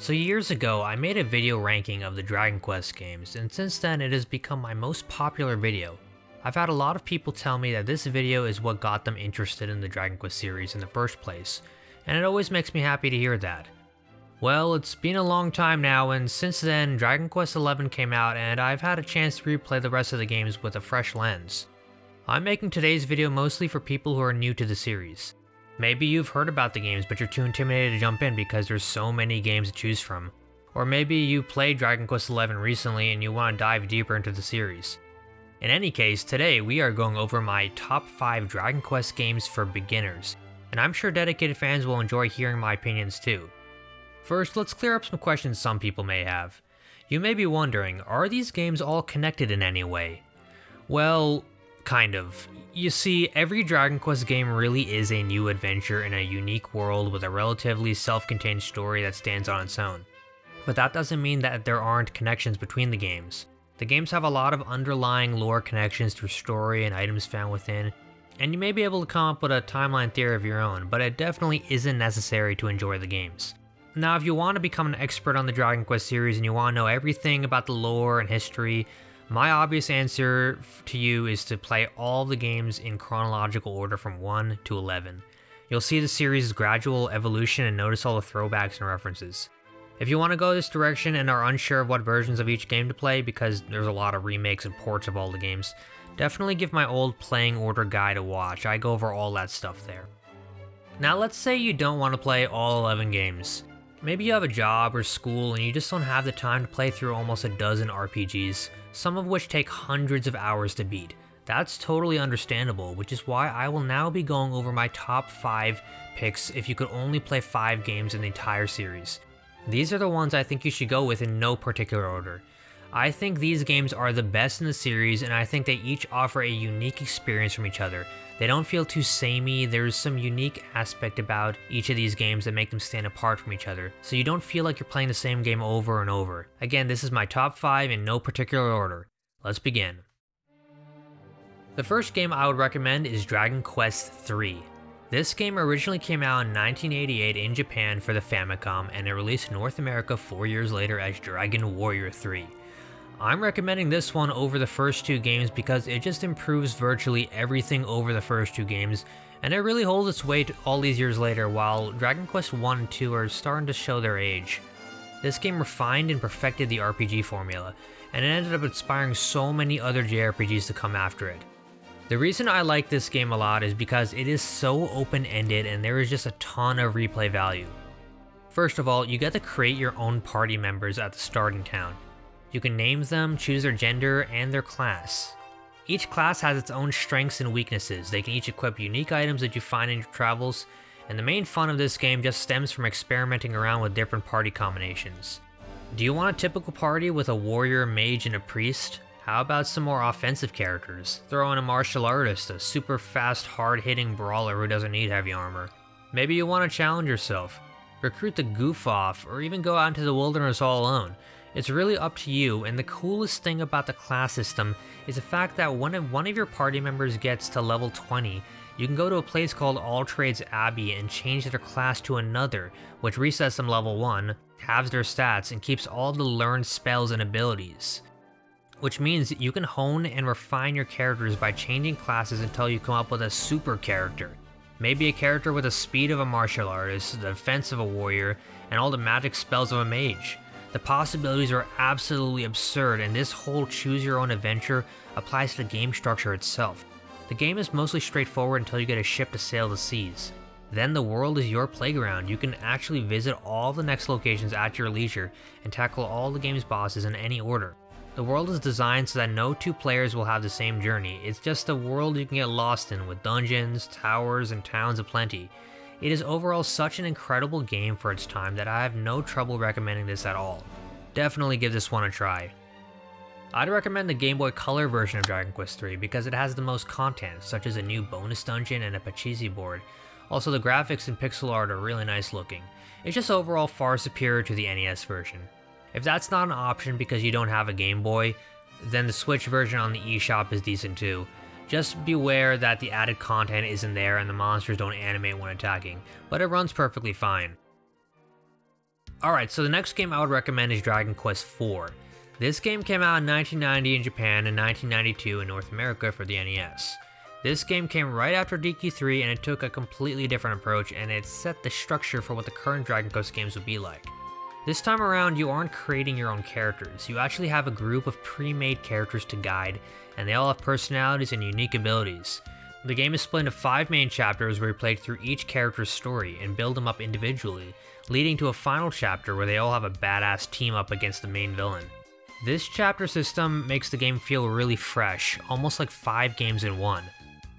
So years ago, I made a video ranking of the Dragon Quest games, and since then it has become my most popular video. I've had a lot of people tell me that this video is what got them interested in the Dragon Quest series in the first place, and it always makes me happy to hear that. Well, it's been a long time now, and since then, Dragon Quest XI came out, and I've had a chance to replay the rest of the games with a fresh lens. I'm making today's video mostly for people who are new to the series. Maybe you've heard about the games, but you're too intimidated to jump in because there's so many games to choose from. Or maybe you played Dragon Quest XI recently and you want to dive deeper into the series. In any case, today we are going over my top 5 Dragon Quest games for beginners, and I'm sure dedicated fans will enjoy hearing my opinions too. First, let's clear up some questions some people may have. You may be wondering, are these games all connected in any way? Well, kind of. You see, every Dragon Quest game really is a new adventure in a unique world with a relatively self-contained story that stands on its own. But that doesn't mean that there aren't connections between the games. The games have a lot of underlying lore connections through story and items found within, and you may be able to come up with a timeline theory of your own, but it definitely isn't necessary to enjoy the games. Now, if you want to become an expert on the Dragon Quest series and you want to know everything about the lore and history, my obvious answer to you is to play all the games in chronological order from 1 to 11. You'll see the series' gradual evolution and notice all the throwbacks and references. If you want to go this direction and are unsure of what versions of each game to play because there's a lot of remakes and ports of all the games, definitely give my old playing order guide a watch, I go over all that stuff there. Now let's say you don't want to play all 11 games. Maybe you have a job or school and you just don't have the time to play through almost a dozen RPGs, some of which take hundreds of hours to beat. That's totally understandable, which is why I will now be going over my top 5 picks if you could only play 5 games in the entire series. These are the ones I think you should go with in no particular order. I think these games are the best in the series and I think they each offer a unique experience from each other. They don't feel too samey, there's some unique aspect about each of these games that make them stand apart from each other, so you don't feel like you're playing the same game over and over. Again, this is my top 5 in no particular order. Let's begin. The first game I would recommend is Dragon Quest III. This game originally came out in 1988 in Japan for the Famicom and it released North America 4 years later as Dragon Warrior 3. I'm recommending this one over the first two games because it just improves virtually everything over the first two games, and it really holds its weight all these years later while Dragon Quest 1 and 2 are starting to show their age. This game refined and perfected the RPG formula, and it ended up inspiring so many other JRPGs to come after it. The reason I like this game a lot is because it is so open-ended and there is just a ton of replay value. First of all, you get to create your own party members at the starting town, you can name them, choose their gender, and their class. Each class has its own strengths and weaknesses, they can each equip unique items that you find in your travels, and the main fun of this game just stems from experimenting around with different party combinations. Do you want a typical party with a warrior, mage, and a priest? How about some more offensive characters? Throw in a martial artist, a super fast, hard-hitting brawler who doesn't need heavy armor. Maybe you want to challenge yourself. Recruit the goof off, or even go out into the wilderness all alone. It's really up to you, and the coolest thing about the class system is the fact that when one of your party members gets to level 20, you can go to a place called All Trades Abbey and change their class to another, which resets them level 1, halves their stats, and keeps all the learned spells and abilities. Which means you can hone and refine your characters by changing classes until you come up with a super character. Maybe a character with the speed of a martial artist, the defense of a warrior, and all the magic spells of a mage. The possibilities are absolutely absurd, and this whole choose your own adventure applies to the game structure itself. The game is mostly straightforward until you get a ship to sail the seas. Then the world is your playground. You can actually visit all the next locations at your leisure and tackle all the game's bosses in any order. The world is designed so that no two players will have the same journey. It's just a world you can get lost in with dungeons, towers, and towns aplenty. It is overall such an incredible game for its time that I have no trouble recommending this at all. Definitely give this one a try. I'd recommend the Game Boy Color version of Dragon Quest III because it has the most content, such as a new bonus dungeon and a Pachisi board. Also the graphics and pixel art are really nice looking. It's just overall far superior to the NES version. If that's not an option because you don't have a Game Boy, then the Switch version on the eShop is decent too. Just beware that the added content isn't there and the monsters don't animate when attacking, but it runs perfectly fine. Alright, so the next game I would recommend is Dragon Quest IV. This game came out in 1990 in Japan and 1992 in North America for the NES. This game came right after DQ3 and it took a completely different approach and it set the structure for what the current Dragon Quest games would be like. This time around, you aren't creating your own characters, you actually have a group of pre-made characters to guide, and they all have personalities and unique abilities. The game is split into 5 main chapters where you play through each character's story and build them up individually, leading to a final chapter where they all have a badass team up against the main villain. This chapter system makes the game feel really fresh, almost like 5 games in one.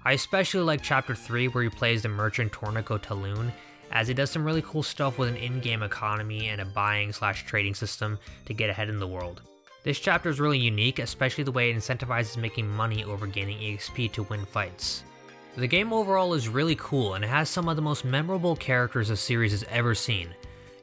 I especially like chapter 3 where you play as the merchant Torneko Taloon, as it does some really cool stuff with an in-game economy and a buying slash trading system to get ahead in the world. This chapter is really unique, especially the way it incentivizes making money over gaining EXP to win fights. The game overall is really cool and it has some of the most memorable characters the series has ever seen,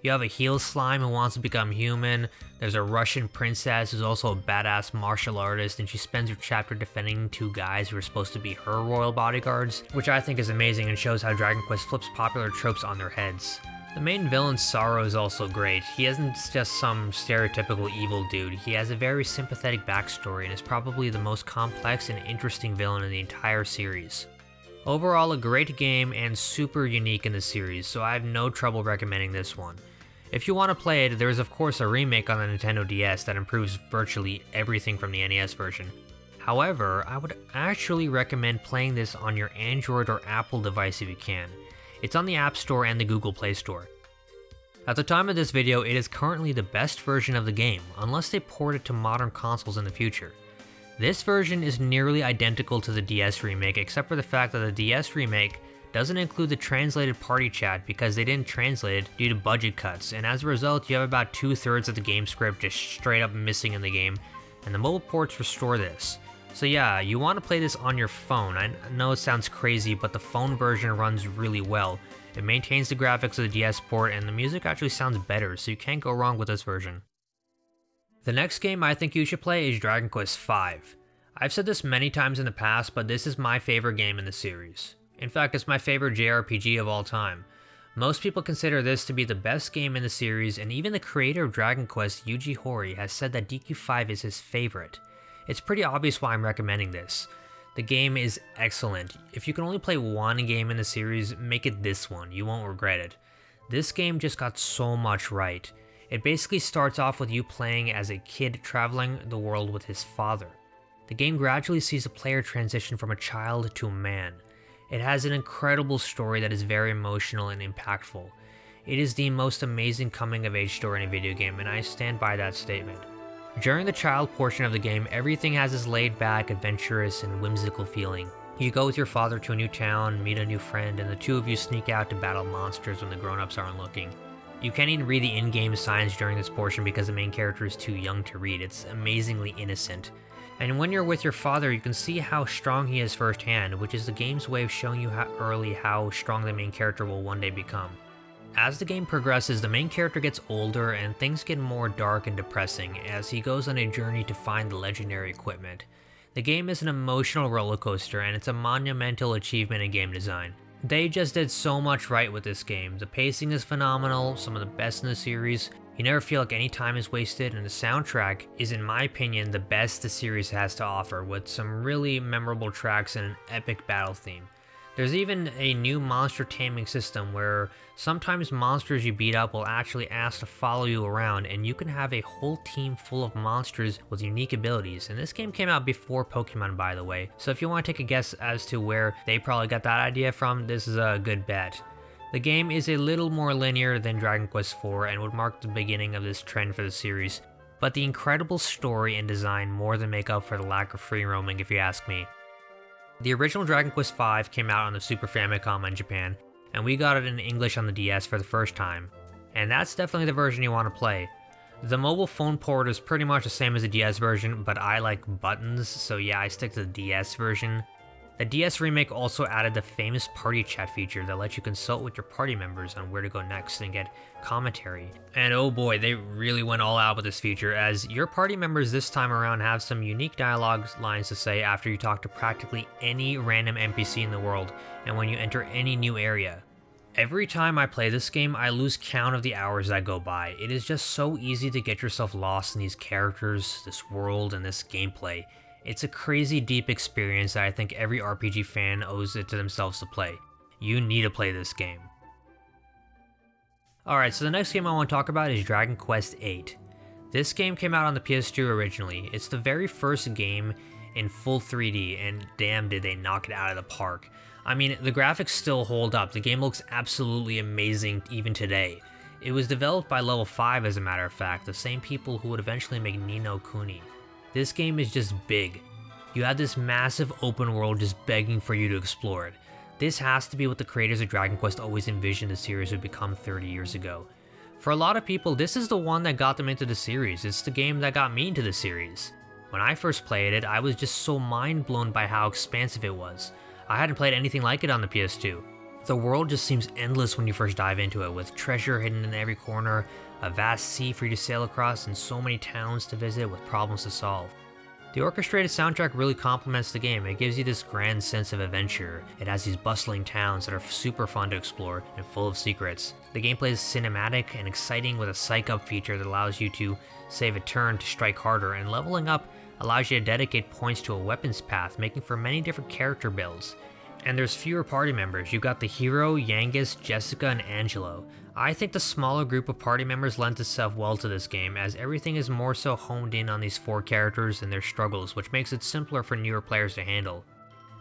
you have a heal slime who wants to become human. There's a Russian princess who's also a badass martial artist, and she spends her chapter defending two guys who are supposed to be her royal bodyguards, which I think is amazing and shows how Dragon Quest flips popular tropes on their heads. The main villain Psaro is also great. He isn't just some stereotypical evil dude, he has a very sympathetic backstory and is probably the most complex and interesting villain in the entire series. Overall, a great game and super unique in the series, so I have no trouble recommending this one. If you want to play it, there is of course a remake on the Nintendo DS that improves virtually everything from the NES version. However, I would actually recommend playing this on your Android or Apple device if you can. It's on the App Store and the Google Play Store. At the time of this video, it is currently the best version of the game, unless they port it to modern consoles in the future. This version is nearly identical to the DS remake except for the fact that the DS remake doesn't include the translated party chat because they didn't translate it due to budget cuts, and as a result you have about two thirds of the game script just straight up missing in the game, and the mobile ports restore this. So yeah, you want to play this on your phone. I know it sounds crazy, but the phone version runs really well. It maintains the graphics of the DS port, and the music actually sounds better, so you can't go wrong with this version. The next game I think you should play is Dragon Quest V. I've said this many times in the past, but this is my favorite game in the series. In fact, it's my favorite JRPG of all time. Most people consider this to be the best game in the series, and even the creator of Dragon Quest, Yuji Horii, has said that DQ5 is his favorite. It's pretty obvious why I'm recommending this. The game is excellent. If you can only play one game in the series, make it this one, you won't regret it. This game just got so much right. It basically starts off with you playing as a kid traveling the world with his father. The game gradually sees the player transition from a child to a man. It has an incredible story that is very emotional and impactful. It is the most amazing coming of age story in a video game, and I stand by that statement. During the child portion of the game, everything has this laid back, adventurous, and whimsical feeling. You go with your father to a new town, meet a new friend, and the two of you sneak out to battle monsters when the grown-ups aren't looking. You can't even read the in-game signs during this portion because the main character is too young to read, it's amazingly innocent. And when you're with your father, you can see how strong he is firsthand, which is the game's way of showing you how early how strong the main character will one day become. As the game progresses, the main character gets older and things get more dark and depressing as he goes on a journey to find the legendary equipment. The game is an emotional roller coaster and it's a monumental achievement in game design. They just did so much right with this game. The pacing is phenomenal, some of the best in the series, you never feel like any time is wasted, and the soundtrack is, in my opinion, the best the series has to offer, with some really memorable tracks and an epic battle theme. There's even a new monster taming system where sometimes monsters you beat up will actually ask to follow you around and you can have a whole team full of monsters with unique abilities. And this game came out before Pokemon by the way, so if you want to take a guess as to where they probably got that idea from, this is a good bet. The game is a little more linear than Dragon Quest IV and would mark the beginning of this trend for the series, but the incredible story and design more than make up for the lack of free roaming if you ask me. The original Dragon Quest V came out on the Super Famicom in Japan, and we got it in English on the DS for the first time, and that's definitely the version you want to play. The mobile phone port is pretty much the same as the DS version, but I like buttons, so yeah, I stick to the DS version. The DS remake also added the famous party chat feature that lets you consult with your party members on where to go next and get commentary. And oh boy, they really went all out with this feature as your party members this time around have some unique dialogue lines to say after you talk to practically any random NPC in the world and when you enter any new area. Every time I play this game, I lose count of the hours that go by. It is just so easy to get yourself lost in these characters, this world, and this gameplay. It's a crazy deep experience that I think every RPG fan owes it to themselves to play. You need to play this game. Alright, so the next game I want to talk about is Dragon Quest VIII. This game came out on the PS2 originally. It's the very first game in full 3D, and damn did they knock it out of the park. I mean, the graphics still hold up, the game looks absolutely amazing even today. It was developed by Level 5 as a matter of fact, the same people who would eventually make Ni no Kuni. This game is just big. You have this massive open world just begging for you to explore it. This has to be what the creators of Dragon Quest always envisioned the series would become 30 years ago. For a lot of people, this is the one that got them into the series, it's the game that got me into the series. When I first played it, I was just so mind blown by how expansive it was. I hadn't played anything like it on the PS2. The world just seems endless when you first dive into it, with treasure hidden in every corner, a vast sea for you to sail across, and so many towns to visit with problems to solve. The orchestrated soundtrack really complements the game. It gives you this grand sense of adventure. It has these bustling towns that are super fun to explore and full of secrets. The gameplay is cinematic and exciting with a psych up feature that allows you to save a turn to strike harder, and leveling up allows you to dedicate points to a weapons path, making for many different character builds. And there's fewer party members. You've got the hero, Yangus, Jessica, and Angelo. I think the smaller group of party members lends itself well to this game, as everything is more so honed in on these four characters and their struggles, which makes it simpler for newer players to handle.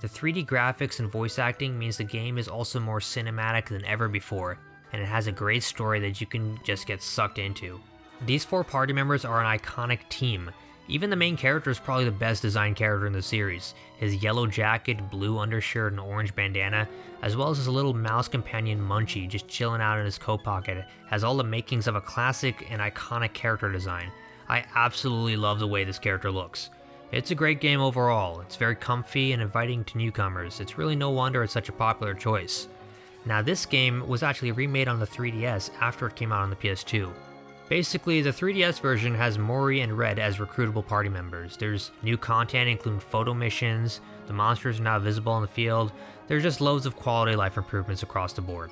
The 3D graphics and voice acting means the game is also more cinematic than ever before, and it has a great story that you can just get sucked into. These four party members are an iconic team, even the main character is probably the best designed character in the series. His yellow jacket, blue undershirt, and orange bandana, as well as his little mouse companion Munchie just chilling out in his coat pocket, has all the makings of a classic and iconic character design. I absolutely love the way this character looks. It's a great game overall, it's very comfy and inviting to newcomers, it's really no wonder it's such a popular choice. Now this game was actually remade on the 3DS after it came out on the PS2. Basically, the 3DS version has Morrie and Red as recruitable party members. There's new content including photo missions, the monsters are now visible in the field, there's just loads of quality life improvements across the board.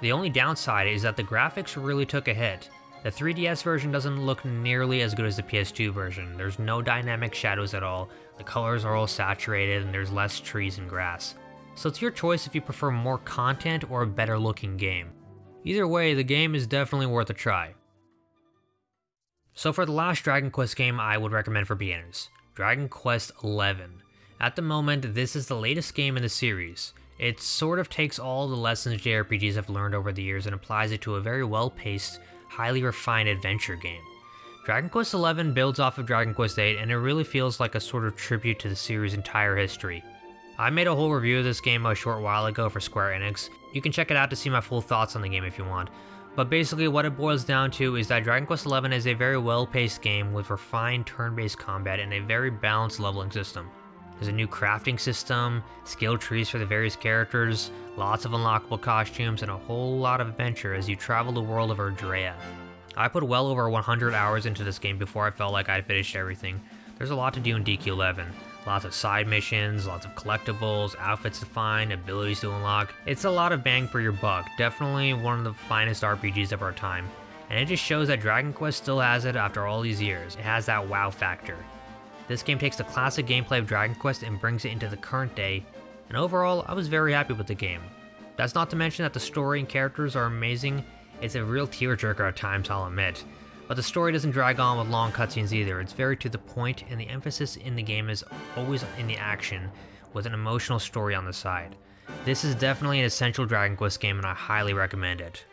The only downside is that the graphics really took a hit. The 3DS version doesn't look nearly as good as the PS2 version. There's no dynamic shadows at all, the colors are all saturated, and there's less trees and grass. So it's your choice if you prefer more content or a better looking game. Either way, the game is definitely worth a try. So for the last Dragon Quest game I would recommend for beginners, Dragon Quest XI. At the moment, this is the latest game in the series. It sort of takes all the lessons JRPGs have learned over the years and applies it to a very well-paced, highly refined adventure game. Dragon Quest XI builds off of Dragon Quest VIII and it really feels like a sort of tribute to the series' entire history. I made a whole review of this game a short while ago for Square Enix. You can check it out to see my full thoughts on the game if you want, but basically what it boils down to is that Dragon Quest XI is a very well-paced game with refined turn-based combat and a very balanced leveling system. There's a new crafting system, skill trees for the various characters, lots of unlockable costumes, and a whole lot of adventure as you travel the world of Erdrea. I put well over 100 hours into this game before I felt like I'd finished everything. There's a lot to do in DQ11, Lots of side missions, lots of collectibles, outfits to find, abilities to unlock. It's a lot of bang for your buck, definitely one of the finest RPGs of our time. And it just shows that Dragon Quest still has it after all these years. It has that wow factor. This game takes the classic gameplay of Dragon Quest and brings it into the current day, and overall, I was very happy with the game. That's not to mention that the story and characters are amazing, it's a real tearjerker at times, I'll admit. But the story doesn't drag on with long cutscenes either, it's very to the point, and the emphasis in the game is always in the action, with an emotional story on the side. This is definitely an essential Dragon Quest game and I highly recommend it.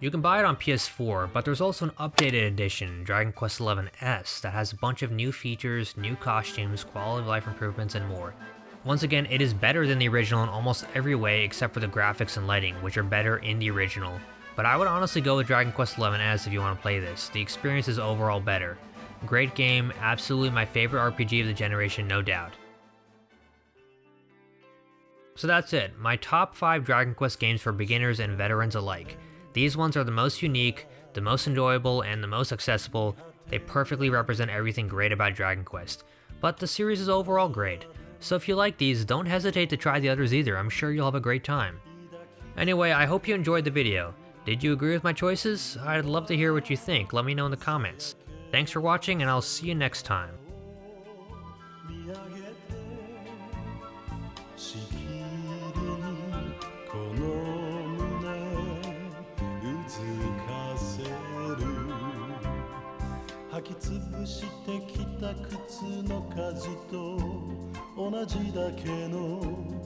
You can buy it on PS4, but there's also an updated edition, Dragon Quest XI S, that has a bunch of new features, new costumes, quality of life improvements, and more. Once again, it is better than the original in almost every way except for the graphics and lighting, which are better in the original, but I would honestly go with Dragon Quest XI S if you want to play this. The experience is overall better. Great game, absolutely my favorite RPG of the generation, no doubt. So that's it, my top 5 Dragon Quest games for beginners and veterans alike. These ones are the most unique, the most enjoyable, and the most accessible. They perfectly represent everything great about Dragon Quest. But the series is overall great. So if you like these, don't hesitate to try the others either, I'm sure you'll have a great time. Anyway, I hope you enjoyed the video. Did you agree with my choices? I'd love to hear what you think, let me know in the comments. Thanks for watching and I'll see you next time. 見上げてしきりにこの胸うずかせる履き潰してきた靴の数と同じだけの